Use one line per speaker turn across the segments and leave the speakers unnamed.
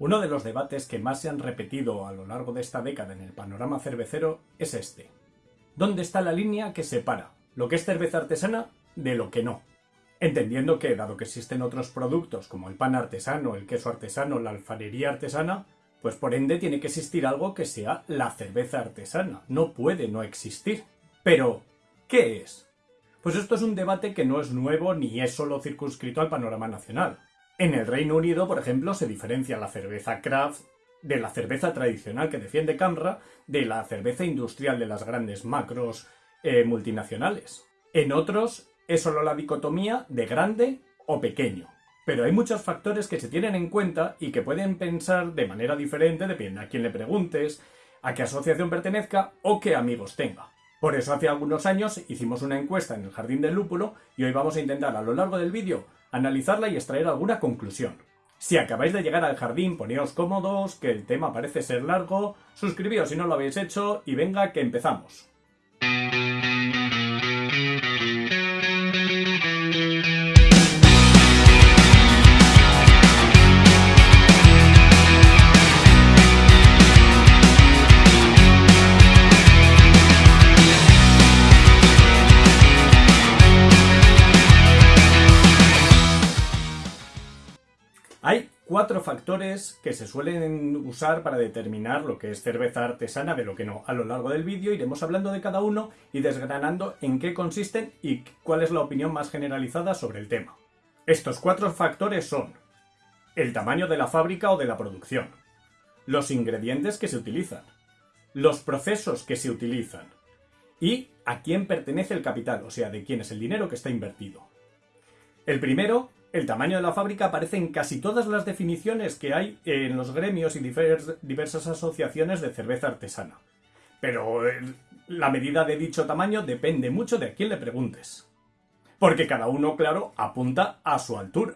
Uno de los debates que más se han repetido a lo largo de esta década en el panorama cervecero es este. ¿Dónde está la línea que separa lo que es cerveza artesana de lo que no? Entendiendo que, dado que existen otros productos como el pan artesano, el queso artesano, la alfarería artesana, pues por ende tiene que existir algo que sea la cerveza artesana. No puede no existir. Pero, ¿qué es? Pues esto es un debate que no es nuevo ni es solo circunscrito al panorama nacional. En el Reino Unido, por ejemplo, se diferencia la cerveza craft de la cerveza tradicional que defiende Camra de la cerveza industrial de las grandes macros eh, multinacionales. En otros es solo la dicotomía de grande o pequeño. Pero hay muchos factores que se tienen en cuenta y que pueden pensar de manera diferente, depende a quién le preguntes, a qué asociación pertenezca o qué amigos tenga. Por eso hace algunos años hicimos una encuesta en el Jardín del Lúpulo y hoy vamos a intentar a lo largo del vídeo analizarla y extraer alguna conclusión. Si acabáis de llegar al jardín, poneos cómodos, que el tema parece ser largo, suscribíos si no lo habéis hecho y venga que empezamos. Cuatro factores que se suelen usar para determinar lo que es cerveza artesana de lo que no. A lo largo del vídeo iremos hablando de cada uno y desgranando en qué consisten y cuál es la opinión más generalizada sobre el tema. Estos cuatro factores son el tamaño de la fábrica o de la producción, los ingredientes que se utilizan, los procesos que se utilizan y a quién pertenece el capital, o sea, de quién es el dinero que está invertido. El primero el tamaño de la fábrica aparece en casi todas las definiciones que hay en los gremios y diversas asociaciones de cerveza artesana. Pero eh, la medida de dicho tamaño depende mucho de a quién le preguntes. Porque cada uno, claro, apunta a su altura.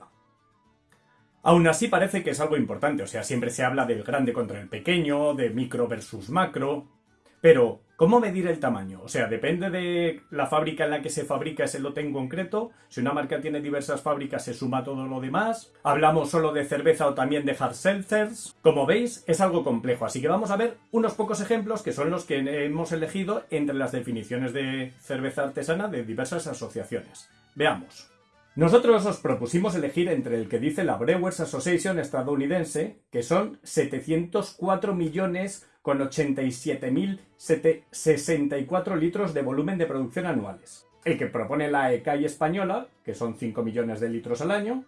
Aún así parece que es algo importante, o sea, siempre se habla del grande contra el pequeño, de micro versus macro, pero, ¿cómo medir el tamaño? O sea, depende de la fábrica en la que se fabrica ese lote en concreto. Si una marca tiene diversas fábricas, se suma todo lo demás. Hablamos solo de cerveza o también de hard seltzers. Como veis, es algo complejo, así que vamos a ver unos pocos ejemplos que son los que hemos elegido entre las definiciones de cerveza artesana de diversas asociaciones. Veamos. Nosotros os propusimos elegir entre el que dice la Brewers Association estadounidense, que son 704 millones con 87.064 litros de volumen de producción anuales. El que propone la ECAI española, que son 5 millones de litros al año,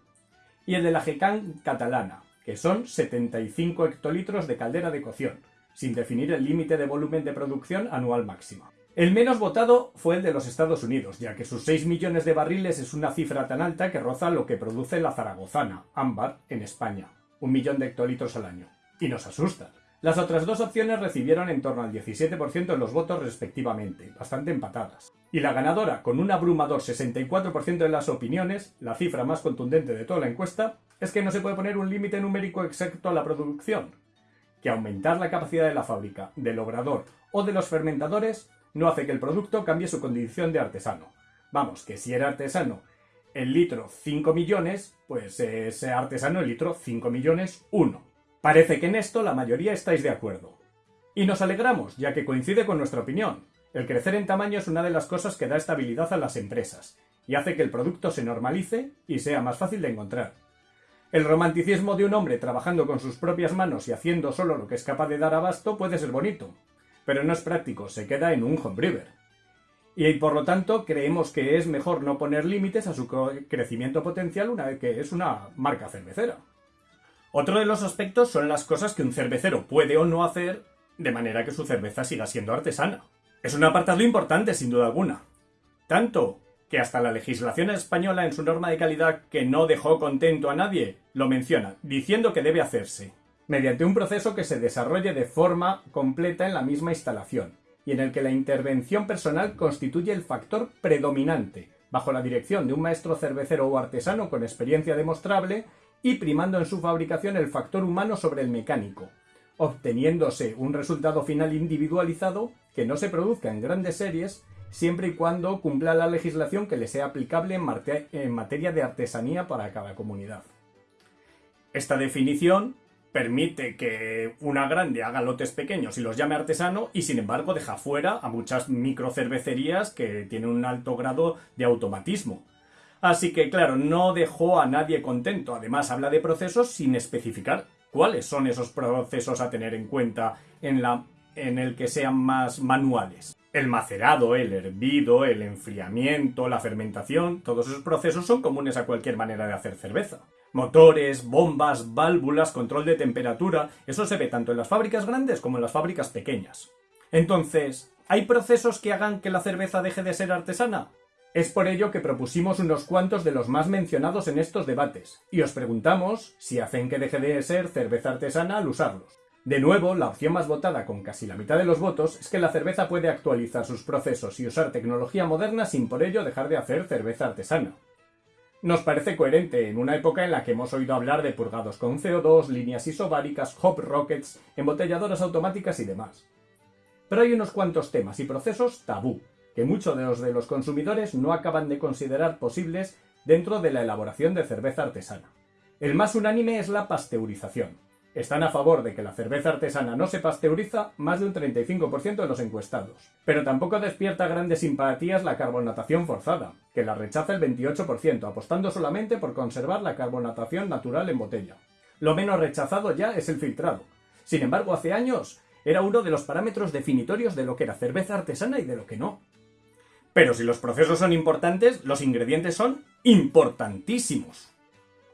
y el de la GECAN catalana, que son 75 hectolitros de caldera de cocción, sin definir el límite de volumen de producción anual máxima. El menos votado fue el de los Estados Unidos, ya que sus 6 millones de barriles es una cifra tan alta que roza lo que produce la zaragozana, ámbar, en España, un millón de hectolitros al año. Y nos asusta. Las otras dos opciones recibieron en torno al 17% de los votos respectivamente, bastante empatadas. Y la ganadora, con un abrumador 64% de las opiniones, la cifra más contundente de toda la encuesta, es que no se puede poner un límite numérico exacto a la producción, que aumentar la capacidad de la fábrica, del obrador o de los fermentadores no hace que el producto cambie su condición de artesano. Vamos, que si era artesano el litro 5 millones, pues es artesano el litro 5 millones 1. Parece que en esto la mayoría estáis de acuerdo. Y nos alegramos, ya que coincide con nuestra opinión. El crecer en tamaño es una de las cosas que da estabilidad a las empresas, y hace que el producto se normalice y sea más fácil de encontrar. El romanticismo de un hombre trabajando con sus propias manos y haciendo solo lo que es capaz de dar abasto puede ser bonito, pero no es práctico, se queda en un homebrewer. Y por lo tanto creemos que es mejor no poner límites a su crecimiento potencial una vez que es una marca cervecera. Otro de los aspectos son las cosas que un cervecero puede o no hacer de manera que su cerveza siga siendo artesana. Es un apartado importante, sin duda alguna. Tanto que hasta la legislación española en su norma de calidad que no dejó contento a nadie, lo menciona, diciendo que debe hacerse, mediante un proceso que se desarrolle de forma completa en la misma instalación, y en el que la intervención personal constituye el factor predominante, bajo la dirección de un maestro cervecero o artesano con experiencia demostrable y primando en su fabricación el factor humano sobre el mecánico, obteniéndose un resultado final individualizado que no se produzca en grandes series siempre y cuando cumpla la legislación que le sea aplicable en, materia de artesanía para cada comunidad. Esta definición permite que una grande haga lotes pequeños y los llame artesano y sin embargo deja fuera a muchas microcervecerías que tienen un alto grado de automatismo. Así que claro, no dejó a nadie contento. Además habla de procesos sin especificar cuáles son esos procesos a tener en cuenta en, la, en el que sean más manuales. El macerado, el hervido, el enfriamiento, la fermentación, todos esos procesos son comunes a cualquier manera de hacer cerveza. Motores, bombas, válvulas, control de temperatura, eso se ve tanto en las fábricas grandes como en las fábricas pequeñas. Entonces, ¿hay procesos que hagan que la cerveza deje de ser artesana? Es por ello que propusimos unos cuantos de los más mencionados en estos debates, y os preguntamos si hacen que deje de ser cerveza artesana al usarlos. De nuevo, la opción más votada con casi la mitad de los votos es que la cerveza puede actualizar sus procesos y usar tecnología moderna sin por ello dejar de hacer cerveza artesana. Nos parece coherente en una época en la que hemos oído hablar de purgados con CO2, líneas isobáricas, hop rockets, embotelladoras automáticas y demás. Pero hay unos cuantos temas y procesos tabú, que muchos de los de los consumidores no acaban de considerar posibles dentro de la elaboración de cerveza artesana. El más unánime es la pasteurización. Están a favor de que la cerveza artesana no se pasteuriza más de un 35% de los encuestados. Pero tampoco despierta grandes simpatías la carbonatación forzada, que la rechaza el 28%, apostando solamente por conservar la carbonatación natural en botella. Lo menos rechazado ya es el filtrado. Sin embargo, hace años era uno de los parámetros definitorios de lo que era cerveza artesana y de lo que no. Pero si los procesos son importantes, los ingredientes son importantísimos.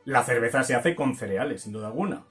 La cerveza se hace con cereales, sin duda alguna.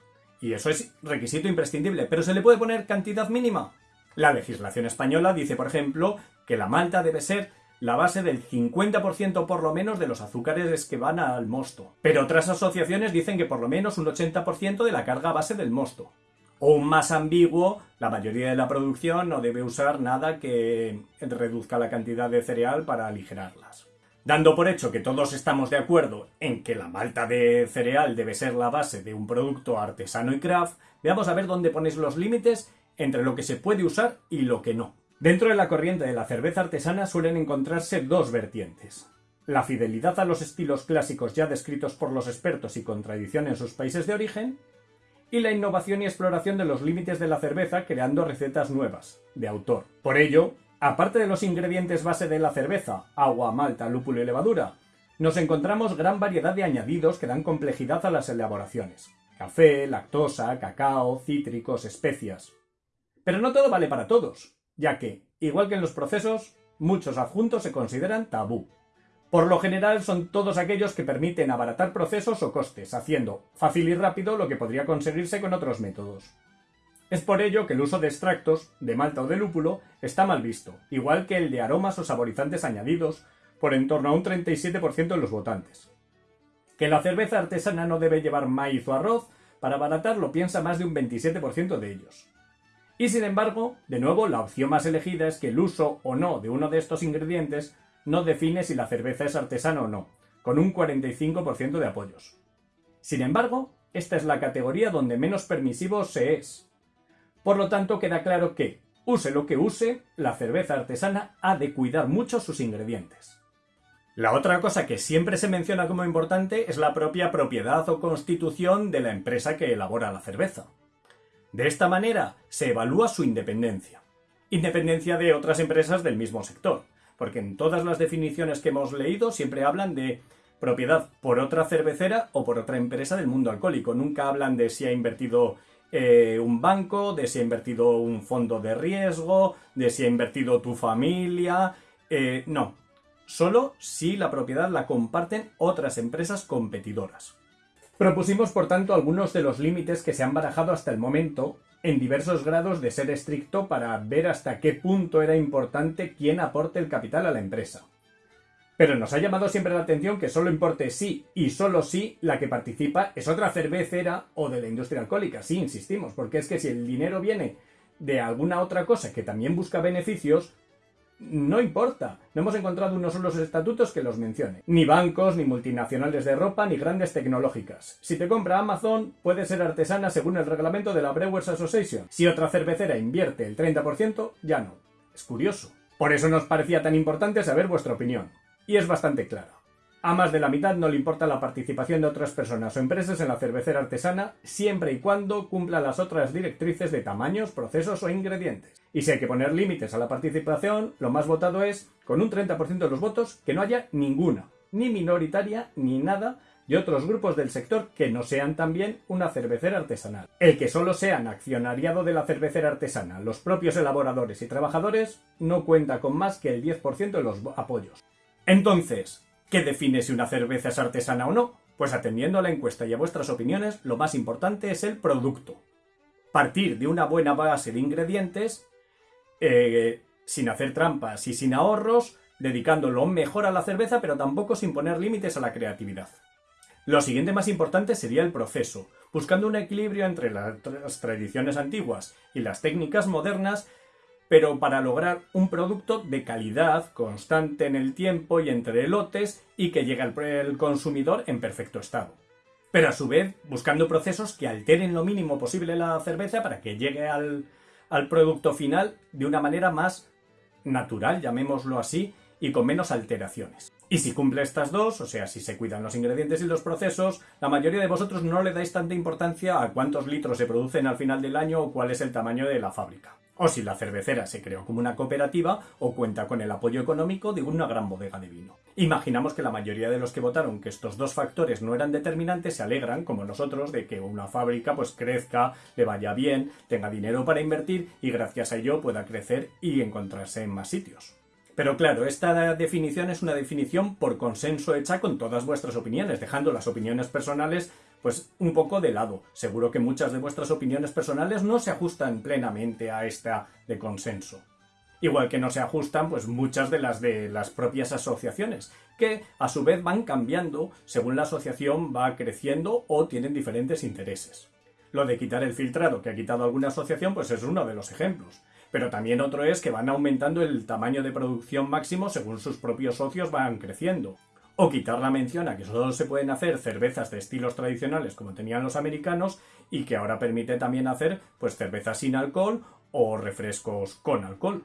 Y eso es requisito imprescindible, pero ¿se le puede poner cantidad mínima? La legislación española dice, por ejemplo, que la malta debe ser la base del 50% por lo menos de los azúcares que van al mosto. Pero otras asociaciones dicen que por lo menos un 80% de la carga base del mosto. O más ambiguo, la mayoría de la producción no debe usar nada que reduzca la cantidad de cereal para aligerarlas. Dando por hecho que todos estamos de acuerdo en que la malta de cereal debe ser la base de un producto artesano y craft, veamos a ver dónde ponéis los límites entre lo que se puede usar y lo que no. Dentro de la corriente de la cerveza artesana suelen encontrarse dos vertientes. La fidelidad a los estilos clásicos ya descritos por los expertos y con tradición en sus países de origen, y la innovación y exploración de los límites de la cerveza creando recetas nuevas, de autor. Por ello, Aparte de los ingredientes base de la cerveza, agua, malta, lúpulo y levadura, nos encontramos gran variedad de añadidos que dan complejidad a las elaboraciones. Café, lactosa, cacao, cítricos, especias. Pero no todo vale para todos, ya que, igual que en los procesos, muchos adjuntos se consideran tabú. Por lo general son todos aquellos que permiten abaratar procesos o costes, haciendo fácil y rápido lo que podría conseguirse con otros métodos. Es por ello que el uso de extractos, de malta o de lúpulo, está mal visto, igual que el de aromas o saborizantes añadidos, por en torno a un 37% de los votantes. Que la cerveza artesana no debe llevar maíz o arroz, para abaratar lo piensa más de un 27% de ellos. Y sin embargo, de nuevo, la opción más elegida es que el uso o no de uno de estos ingredientes no define si la cerveza es artesana o no, con un 45% de apoyos. Sin embargo, esta es la categoría donde menos permisivo se es, por lo tanto, queda claro que, use lo que use, la cerveza artesana ha de cuidar mucho sus ingredientes. La otra cosa que siempre se menciona como importante es la propia propiedad o constitución de la empresa que elabora la cerveza. De esta manera se evalúa su independencia. Independencia de otras empresas del mismo sector, porque en todas las definiciones que hemos leído siempre hablan de propiedad por otra cervecera o por otra empresa del mundo alcohólico. Nunca hablan de si ha invertido eh, un banco, de si ha invertido un fondo de riesgo, de si ha invertido tu familia. Eh, no, solo si la propiedad la comparten otras empresas competidoras. Propusimos, por tanto, algunos de los límites que se han barajado hasta el momento, en diversos grados de ser estricto para ver hasta qué punto era importante quién aporte el capital a la empresa. Pero nos ha llamado siempre la atención que solo importe sí y solo sí la que participa es otra cervecera o de la industria alcohólica. Sí, insistimos, porque es que si el dinero viene de alguna otra cosa que también busca beneficios, no importa. No hemos encontrado unos solos estatutos que los mencione. Ni bancos, ni multinacionales de ropa, ni grandes tecnológicas. Si te compra Amazon, puede ser artesana según el reglamento de la Brewers Association. Si otra cervecera invierte el 30%, ya no. Es curioso. Por eso nos parecía tan importante saber vuestra opinión y es bastante clara. A más de la mitad no le importa la participación de otras personas o empresas en la cervecera artesana siempre y cuando cumpla las otras directrices de tamaños, procesos o ingredientes. Y si hay que poner límites a la participación, lo más votado es, con un 30% de los votos, que no haya ninguna, ni minoritaria ni nada de otros grupos del sector que no sean también una cervecera artesanal. El que solo sean accionariado de la cervecera artesana, los propios elaboradores y trabajadores, no cuenta con más que el 10% de los apoyos. Entonces, ¿Qué define si una cerveza es artesana o no? Pues atendiendo a la encuesta y a vuestras opiniones, lo más importante es el producto. Partir de una buena base de ingredientes, eh, sin hacer trampas y sin ahorros, dedicándolo mejor a la cerveza, pero tampoco sin poner límites a la creatividad. Lo siguiente más importante sería el proceso, buscando un equilibrio entre las tradiciones antiguas y las técnicas modernas pero para lograr un producto de calidad, constante en el tiempo y entre lotes y que llegue al consumidor en perfecto estado. Pero a su vez buscando procesos que alteren lo mínimo posible la cerveza para que llegue al, al producto final de una manera más natural, llamémoslo así, y con menos alteraciones. Y si cumple estas dos, o sea, si se cuidan los ingredientes y los procesos, la mayoría de vosotros no le dais tanta importancia a cuántos litros se producen al final del año o cuál es el tamaño de la fábrica o si la cervecera se creó como una cooperativa o cuenta con el apoyo económico de una gran bodega de vino. Imaginamos que la mayoría de los que votaron que estos dos factores no eran determinantes se alegran, como nosotros, de que una fábrica pues crezca, le vaya bien, tenga dinero para invertir y gracias a ello pueda crecer y encontrarse en más sitios. Pero claro, esta definición es una definición por consenso hecha con todas vuestras opiniones, dejando las opiniones personales pues un poco de lado. Seguro que muchas de vuestras opiniones personales no se ajustan plenamente a esta de consenso. Igual que no se ajustan pues muchas de las de las propias asociaciones, que a su vez van cambiando según la asociación va creciendo o tienen diferentes intereses. Lo de quitar el filtrado que ha quitado alguna asociación pues es uno de los ejemplos. Pero también otro es que van aumentando el tamaño de producción máximo según sus propios socios van creciendo o quitar la mención a que solo se pueden hacer cervezas de estilos tradicionales como tenían los americanos y que ahora permite también hacer pues cervezas sin alcohol o refrescos con alcohol.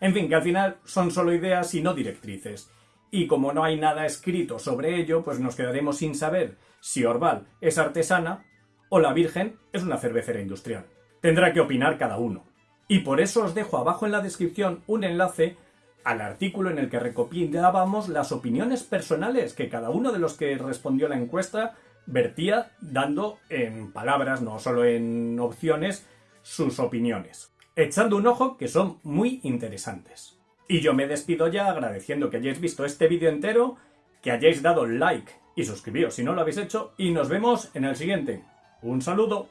En fin, que al final son solo ideas y no directrices. Y como no hay nada escrito sobre ello, pues nos quedaremos sin saber si Orval es artesana o la Virgen es una cervecera industrial. Tendrá que opinar cada uno. Y por eso os dejo abajo en la descripción un enlace al artículo en el que recopilábamos las opiniones personales que cada uno de los que respondió la encuesta vertía dando en palabras, no solo en opciones, sus opiniones. Echando un ojo que son muy interesantes. Y yo me despido ya agradeciendo que hayáis visto este vídeo entero, que hayáis dado like y suscribíos si no lo habéis hecho, y nos vemos en el siguiente. Un saludo.